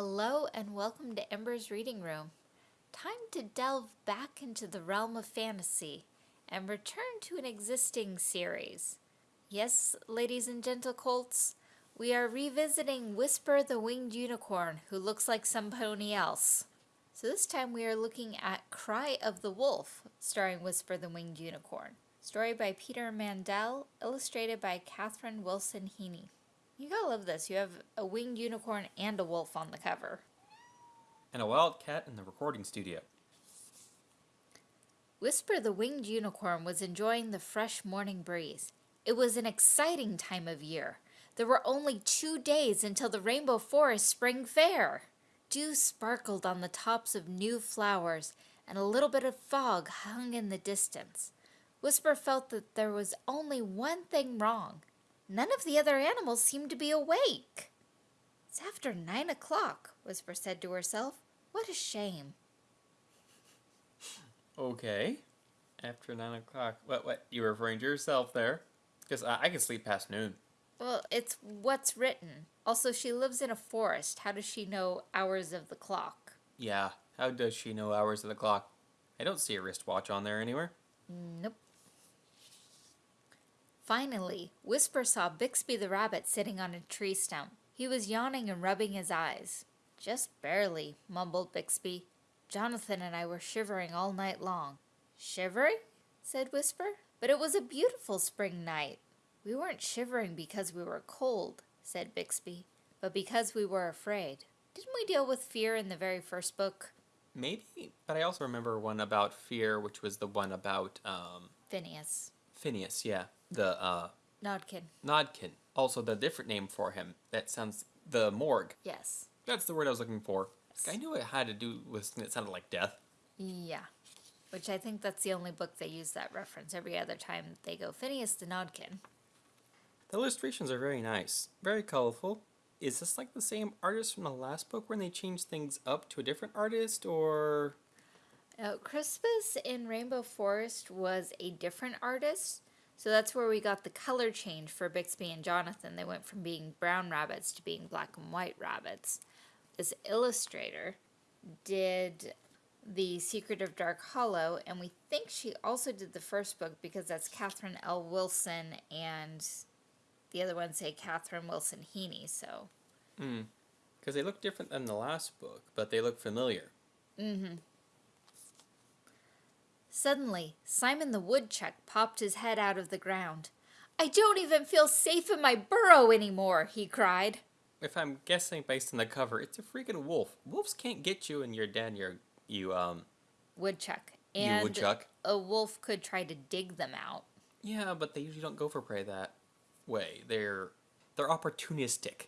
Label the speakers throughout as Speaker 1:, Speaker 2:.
Speaker 1: Hello and welcome to Ember's Reading Room. Time to delve back into the realm of fantasy and return to an existing series. Yes, ladies and gentle colts, we are revisiting Whisper the Winged Unicorn, who looks like somebody else. So this time we are looking at Cry of the Wolf, starring Whisper the Winged Unicorn. Story by Peter Mandel, illustrated by Catherine Wilson Heaney. You gotta love this. You have a winged unicorn and a wolf on the cover.
Speaker 2: And a wild cat in the recording studio.
Speaker 1: Whisper the winged unicorn was enjoying the fresh morning breeze. It was an exciting time of year. There were only two days until the Rainbow Forest Spring Fair. Dew sparkled on the tops of new flowers, and a little bit of fog hung in the distance. Whisper felt that there was only one thing wrong. None of the other animals seemed to be awake. It's after nine o'clock, Whisper said to herself. What a shame.
Speaker 2: Okay. After nine o'clock. What, what? You were referring to yourself there? Because I, I can sleep past noon.
Speaker 1: Well, it's what's written. Also, she lives in a forest. How does she know hours of the clock?
Speaker 2: Yeah. How does she know hours of the clock? I don't see a wristwatch on there anywhere.
Speaker 1: Nope. Finally, Whisper saw Bixby the rabbit sitting on a tree stump. He was yawning and rubbing his eyes. Just barely, mumbled Bixby. Jonathan and I were shivering all night long. Shivering? said Whisper. But it was a beautiful spring night. We weren't shivering because we were cold, said Bixby, but because we were afraid. Didn't we deal with fear in the very first book?
Speaker 2: Maybe, but I also remember one about fear, which was the one about um,
Speaker 1: Phineas.
Speaker 2: Phineas, yeah. The uh,
Speaker 1: Nodkin.
Speaker 2: Nodkin. Also, the different name for him. That sounds. The morgue.
Speaker 1: Yes.
Speaker 2: That's the word I was looking for. I knew it had to do with something that sounded like death.
Speaker 1: Yeah. Which I think that's the only book they use that reference. Every other time they go Phineas the Nodkin.
Speaker 2: The illustrations are very nice, very colorful. Is this like the same artist from the last book when they changed things up to a different artist, or
Speaker 1: Now, Christmas in Rainbow Forest was a different artist. So that's where we got the color change for Bixby and Jonathan. They went from being brown rabbits to being black and white rabbits. This illustrator did The Secret of Dark Hollow, and we think she also did the first book because that's Catherine L. Wilson, and the other ones say Catherine Wilson Heaney. So hmm.
Speaker 2: because they look different than the last book, but they look familiar. Mm-hmm.
Speaker 1: Suddenly, Simon the Woodchuck popped his head out of the ground. I don't even feel safe in my burrow anymore, he cried.
Speaker 2: If I'm guessing based on the cover, it's a freaking wolf. Wolves can't get you in your den. Your you um
Speaker 1: Woodchuck.
Speaker 2: You
Speaker 1: And
Speaker 2: woodchuck?
Speaker 1: a wolf could try to dig them out.
Speaker 2: yeah, but they usually don't go for prey that way. They're they're opportunistic.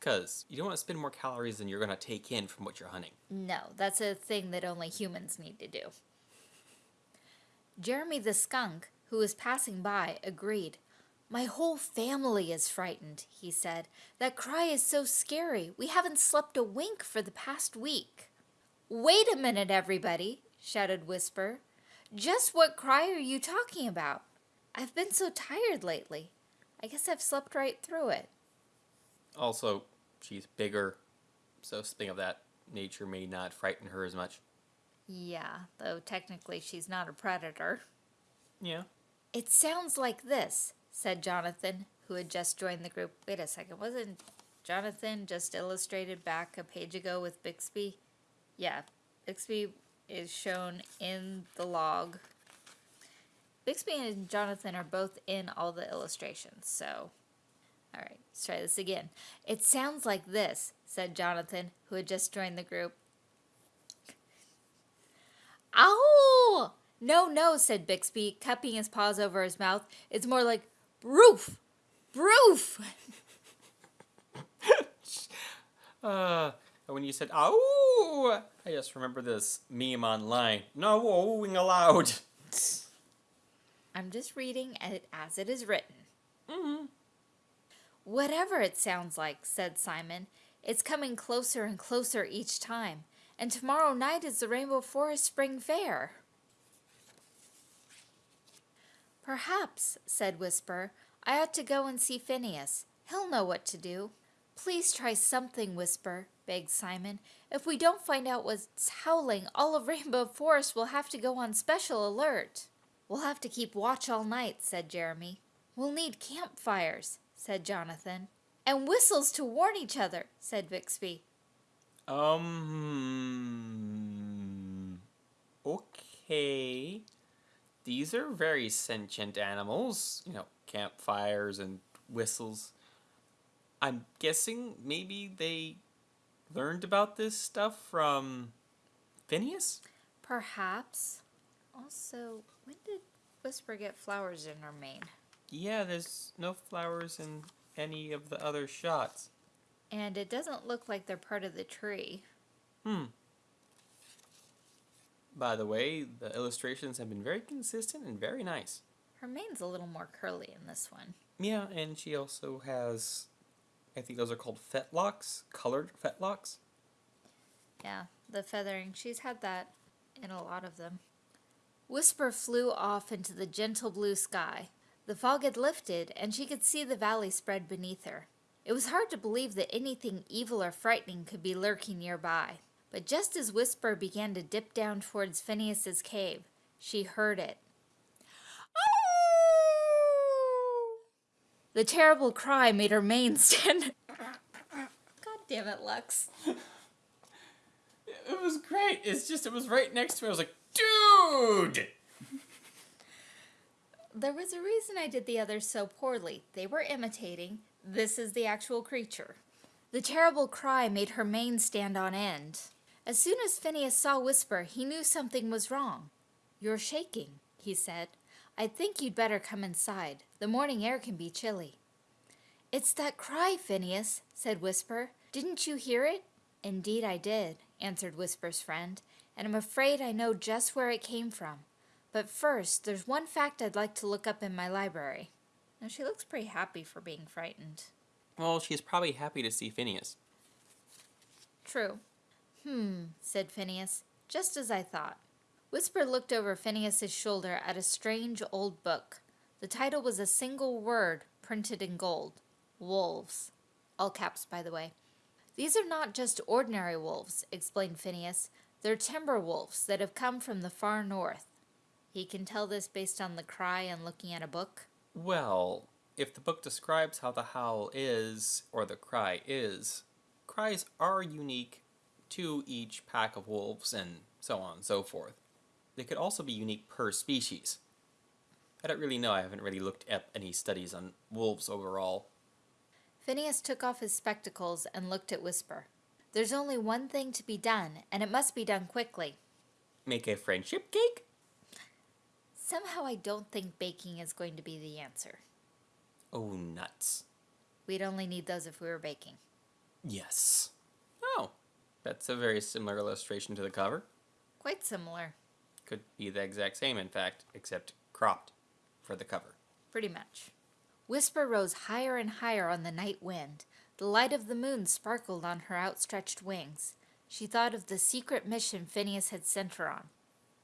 Speaker 2: Cause you don't want to spend more calories than you're gonna take in from what you're hunting.
Speaker 1: No, that's a thing that only humans need to do. Jeremy the skunk, who was passing by, agreed. My whole family is frightened, he said. That cry is so scary. We haven't slept a wink for the past week. Wait a minute, everybody, shouted Whisper. Just what cry are you talking about? I've been so tired lately. I guess I've slept right through it.
Speaker 2: Also, she's bigger, so something of that nature may not frighten her as much.
Speaker 1: Yeah, though technically she's not a predator.
Speaker 2: Yeah.
Speaker 1: It sounds like this, said Jonathan, who had just joined the group. Wait a second, wasn't Jonathan just illustrated back a page ago with Bixby? Yeah, Bixby is shown in the log. Bixby and Jonathan are both in all the illustrations, so. Alright, let's try this again. It sounds like this, said Jonathan, who had just joined the group. Ow! No, no, said Bixby, cupping his paws over his mouth. It's more like broof! Broof!
Speaker 2: Uh, when you said "ow," I just remember this meme online. No wowing allowed.
Speaker 1: I'm just reading it as it is written. Whatever it sounds like, said Simon, it's coming closer and closer each time. And tomorrow night is the Rainbow Forest Spring Fair. Perhaps, said Whisper, I ought to go and see Phineas. He'll know what to do. Please try something, Whisper, begged Simon. If we don't find out what's howling, all of Rainbow Forest will have to go on special alert. We'll have to keep watch all night, said Jeremy. We'll need campfires, said Jonathan. And whistles to warn each other, said Bixby.
Speaker 2: Um. Okay. These are very sentient animals. You know, campfires and whistles. I'm guessing maybe they learned about this stuff from Phineas?
Speaker 1: Perhaps. Also, when did Whisper get flowers in her mane?
Speaker 2: Yeah, there's no flowers in any of the other shots.
Speaker 1: And it doesn't look like they're part of the tree.
Speaker 2: Hmm. By the way, the illustrations have been very consistent and very nice.
Speaker 1: Her mane's a little more curly in this one.
Speaker 2: Yeah, and she also has, I think those are called fetlocks, colored fetlocks.
Speaker 1: Yeah, the feathering. She's had that in a lot of them. Whisper flew off into the gentle blue sky. The fog had lifted, and she could see the valley spread beneath her. It was hard to believe that anything evil or frightening could be lurking nearby. But just as Whisper began to dip down towards Phineas's cave, she heard it. Oh! The terrible cry made her mane stand. God damn it, Lux.
Speaker 2: It was great. It's just it was right next to me. I was like, dude.
Speaker 1: There was a reason I did the others so poorly. They were imitating. This is the actual creature. The terrible cry made her mane stand on end. As soon as Phineas saw Whisper, he knew something was wrong. You're shaking, he said. I think you'd better come inside. The morning air can be chilly. It's that cry, Phineas, said Whisper. Didn't you hear it? Indeed I did, answered Whisper's friend, and I'm afraid I know just where it came from. But first, there's one fact I'd like to look up in my library. Now, she looks pretty happy for being frightened.
Speaker 2: Well, she's probably happy to see Phineas.
Speaker 1: True. Hmm, said Phineas, just as I thought. Whisper looked over Phineas's shoulder at a strange old book. The title was a single word printed in gold. Wolves. All caps, by the way. These are not just ordinary wolves, explained Phineas. They're timber wolves that have come from the far north. He can tell this based on the cry and looking at a book.
Speaker 2: Well, if the book describes how the howl is, or the cry is, cries are unique to each pack of wolves and so on and so forth. They could also be unique per species. I don't really know, I haven't really looked at any studies on wolves overall.
Speaker 1: Phineas took off his spectacles and looked at Whisper. There's only one thing to be done, and it must be done quickly.
Speaker 2: Make a friendship cake?
Speaker 1: Somehow I don't think baking is going to be the answer.
Speaker 2: Oh, nuts.
Speaker 1: We'd only need those if we were baking.
Speaker 2: Yes. Oh, that's a very similar illustration to the cover.
Speaker 1: Quite similar,
Speaker 2: Could be the exact same, in fact, except cropped for the cover.
Speaker 1: pretty much. Whisper rose higher and higher on the night wind. The light of the moon sparkled on her outstretched wings. She thought of the secret mission Phineas had sent her on.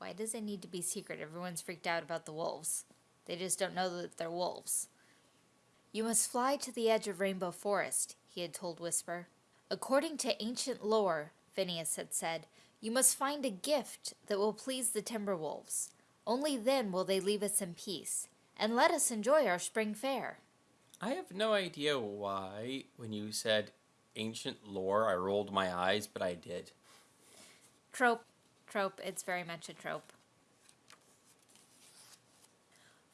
Speaker 1: Why does it need to be secret? Everyone's freaked out about the wolves. They just don't know that they're wolves. You must fly to the edge of Rainbow Forest, he had told Whisper. According to ancient lore, Phineas had said, you must find a gift that will please the Timberwolves. Only then will they leave us in peace, and let us enjoy our spring fair.
Speaker 2: I have no idea why, when you said ancient lore, I rolled my eyes, but I did.
Speaker 1: Trope. Trope. It's very much a trope.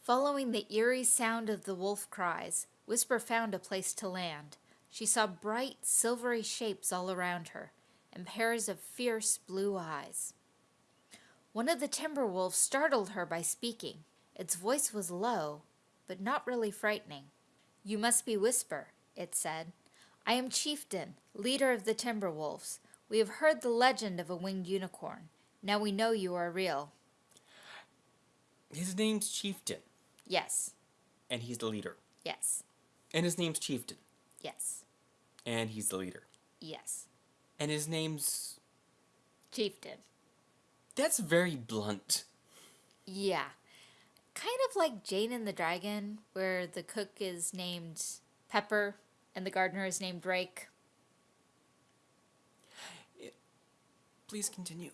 Speaker 1: Following the eerie sound of the wolf cries, Whisper found a place to land. She saw bright, silvery shapes all around her, and pairs of fierce blue eyes. One of the timber wolves startled her by speaking. Its voice was low, but not really frightening. You must be Whisper, it said. I am Chieftain, leader of the timber wolves. We have heard the legend of a winged unicorn. Now we know you are real.
Speaker 2: His name's Chieftain,
Speaker 1: Yes,
Speaker 2: and he's the leader.
Speaker 1: yes,
Speaker 2: And his name's Chieftain,
Speaker 1: yes,
Speaker 2: and he's the leader.
Speaker 1: yes.
Speaker 2: And his name's.
Speaker 1: Chieftain.
Speaker 2: That's very blunt.
Speaker 1: Yeah. Kind of like Jane and the Dragon, where the cook is named Pepper and the gardener is named Drake.
Speaker 2: Please continue.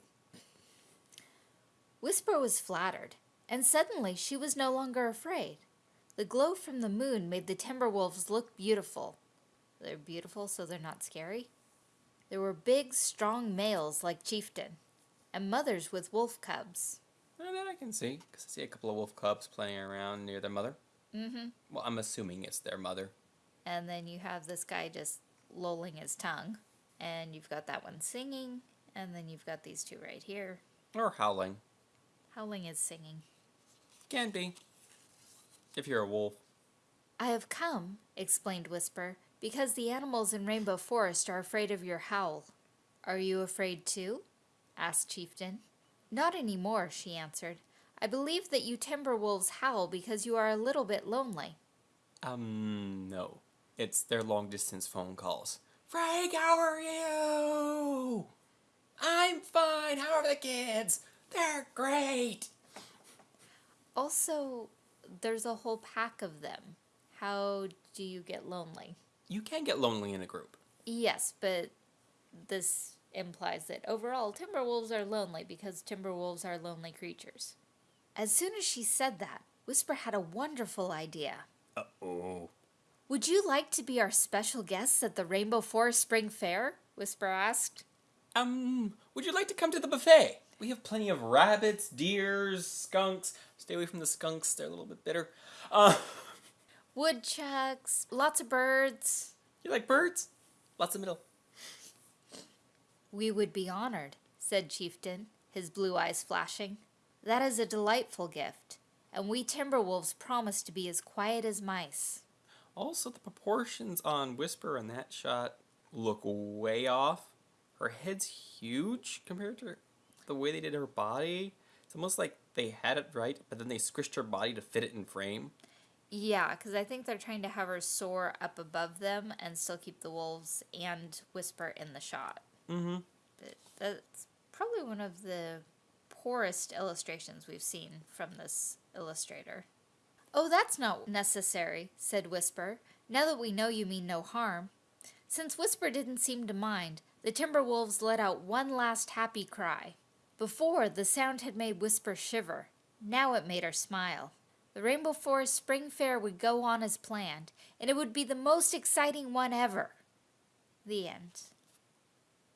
Speaker 1: Whisper was flattered, and suddenly she was no longer afraid. The glow from the moon made the Timberwolves look beautiful. They're beautiful, so they're not scary. There were big, strong males like Chieftain, and mothers with wolf cubs.
Speaker 2: Uh, that I can see, because I see a couple of wolf cubs playing around near their mother.
Speaker 1: Mm-hmm.
Speaker 2: Well, I'm assuming it's their mother.
Speaker 1: And then you have this guy just lolling his tongue, and you've got that one singing, and then you've got these two right here.
Speaker 2: Or howling.
Speaker 1: Howling is singing.
Speaker 2: Can be. If you're a wolf.
Speaker 1: I have come, explained Whisper, because the animals in Rainbow Forest are afraid of your howl. Are you afraid too? asked Chieftain. Not any more, she answered. I believe that you timber wolves howl because you are a little bit lonely.
Speaker 2: Um, no. It's their long distance phone calls. Frank, how are you? I'm fine. How are the kids? They're great.
Speaker 1: Also, there's a whole pack of them. How do you get lonely?
Speaker 2: You can get lonely in a group.
Speaker 1: Yes, but this implies that overall Timberwolves are lonely because Timberwolves are lonely creatures. As soon as she said that, Whisper had a wonderful idea.
Speaker 2: Uh oh.
Speaker 1: Would you like to be our special guests at the Rainbow Forest Spring Fair? Whisper asked.
Speaker 2: Um, would you like to come to the buffet? We have plenty of rabbits, deers, skunks. Stay away from the skunks, they're a little bit bitter. Uh,
Speaker 1: Woodchucks, lots of birds.
Speaker 2: you like birds? Lots of middle.
Speaker 1: We would be honored, said Chieftain, his blue eyes flashing. That is a delightful gift, and we Timberwolves promise to be as quiet as mice.
Speaker 2: Also, the proportions on Whisper in that shot look way off. Her head's huge compared to the way they did her body. It's almost like they had it right, but then they squished her body to fit it in frame.
Speaker 1: Yeah, because I think they're trying to have her soar up above them and still keep the wolves and Whisper in the shot.
Speaker 2: Mm-hmm.
Speaker 1: But that's probably one of the poorest illustrations we've seen from this illustrator. Oh, that's not necessary, said Whisper, now that we know you mean no harm. Since Whisper didn't seem to mind, the Timberwolves let out one last happy cry. Before, the sound had made Whisper shiver. Now it made her smile. The Rainbow Forest Spring Fair would go on as planned, and it would be the most exciting one ever. The end.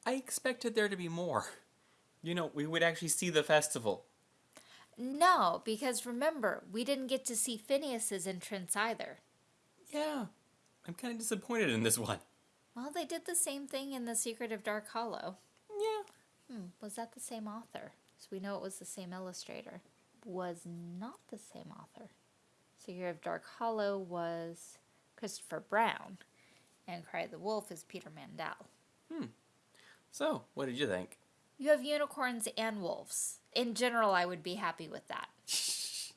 Speaker 2: I expected there to be more. You know, we would actually see the festival.
Speaker 1: No, because remember, we didn't get to see Phineas's entrance either.
Speaker 2: Yeah, I'm kind of disappointed in this one.
Speaker 1: Well, they did the same thing in The Secret of Dark Hollow. Was that the same author? So we know it was the same illustrator. Was not the same author. Secret of Dark Hollow was Christopher Brown, and Cry of the Wolf is Peter Mandel. Hmm.
Speaker 2: So, what did you think?
Speaker 1: You have unicorns and wolves. In general, I would be happy with that.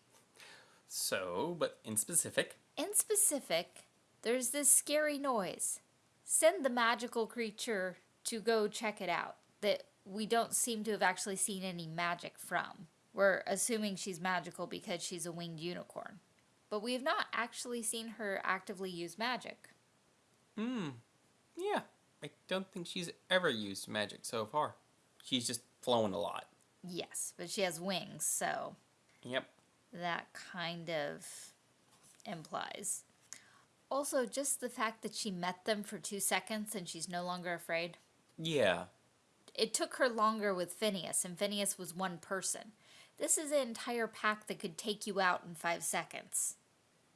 Speaker 2: So, but in specific,
Speaker 1: In specific, there's this scary noise. Send the magical creature to go check it out that we don't seem to have actually seen any magic from. We're assuming she's magical because she's a winged unicorn. But we have not actually seen her actively use magic.
Speaker 2: hmm, yeah, I don't think she's ever used magic so far. She's just flown a lot.
Speaker 1: Yes, but she has wings, so
Speaker 2: Yep.
Speaker 1: that kind of implies. Also, just the fact that she met them for two seconds and she's no longer afraid.
Speaker 2: Yeah.
Speaker 1: It took her longer with Phineas, and Phineas was one person. This is an entire pack that could take you out in five seconds.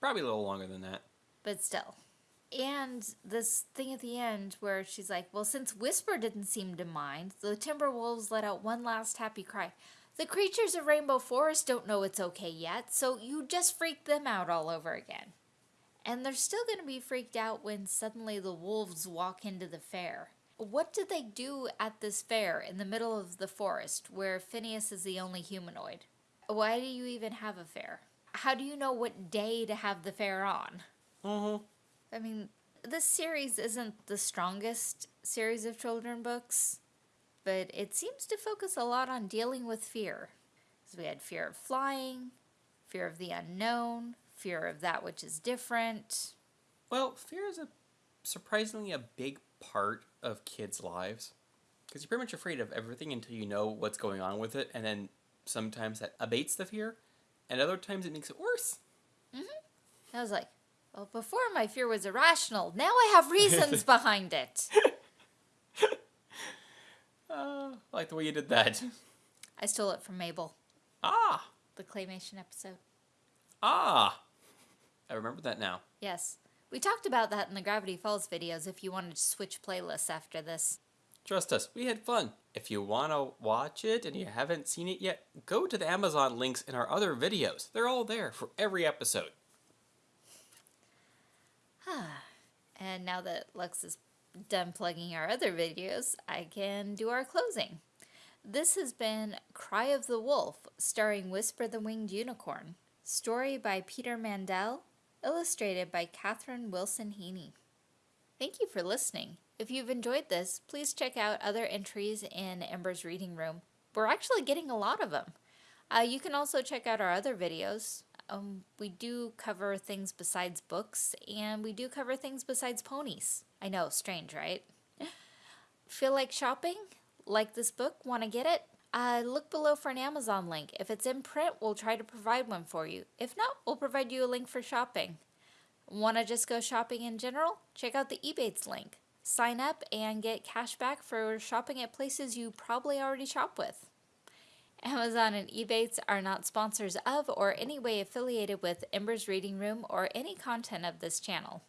Speaker 2: Probably a little longer than that.
Speaker 1: But still. And this thing at the end where she's like, Well, since Whisper didn't seem to mind, the Timberwolves let out one last happy cry. The creatures of Rainbow Forest don't know it's okay yet, so you just freak them out all over again. And they're still going to be freaked out when suddenly the wolves walk into the fair. What did they do at this fair in the middle of the forest where Phineas is the only humanoid? Why do you even have a fair? How do you know what day to have the fair on?
Speaker 2: Mm-hmm.
Speaker 1: I mean, this series isn't the strongest series of children books, but it seems to focus a lot on dealing with fear. So we had fear of flying, fear of the unknown, fear of that which is different.
Speaker 2: Well, fear is a surprisingly a big part of kids' lives. Because you're pretty much afraid of everything until you know what's going on with it, and then sometimes that abates the fear, and other times it makes it worse.
Speaker 1: I was like, well, before my fear was irrational. Now I have reasons behind it.
Speaker 2: Uh, I like the way you did that.
Speaker 1: I stole it from Mabel,
Speaker 2: Ah,
Speaker 1: the claymation episode.
Speaker 2: ah. I remember that now.
Speaker 1: Yes. We talked about that in the Gravity Falls videos if you wanted to switch playlists after this.
Speaker 2: Trust us, we had fun. If you want to watch it and you haven't seen it yet, go to the Amazon links in our other videos. They're all there for every episode.
Speaker 1: And now that Lux is done plugging our other videos, I can do our closing. This has been Cry of the Wolf, starring Whisper the Winged Unicorn. Story by Peter Mandel, illustrated by Katherine Wilson Heaney. Thank you for listening. If you've enjoyed this, please check out other entries in Ember's Reading Room. We're actually getting a lot of them. Uh, you can also check out our other videos. Um, we do cover things besides books, and we do cover things besides ponies. I know, strange, right? Feel like shopping? Like this book? Want to get it? Uh, look below for an Amazon link. If it's in print, we'll try to provide one for you. If not, we'll provide you a link for shopping. Want to just go shopping in general? Check out the Ebates link. Sign up and get cash back for shopping at places you probably already shop with. Amazon and Ebates are not sponsors of or any way affiliated with Ember's Reading Room or any content of this channel.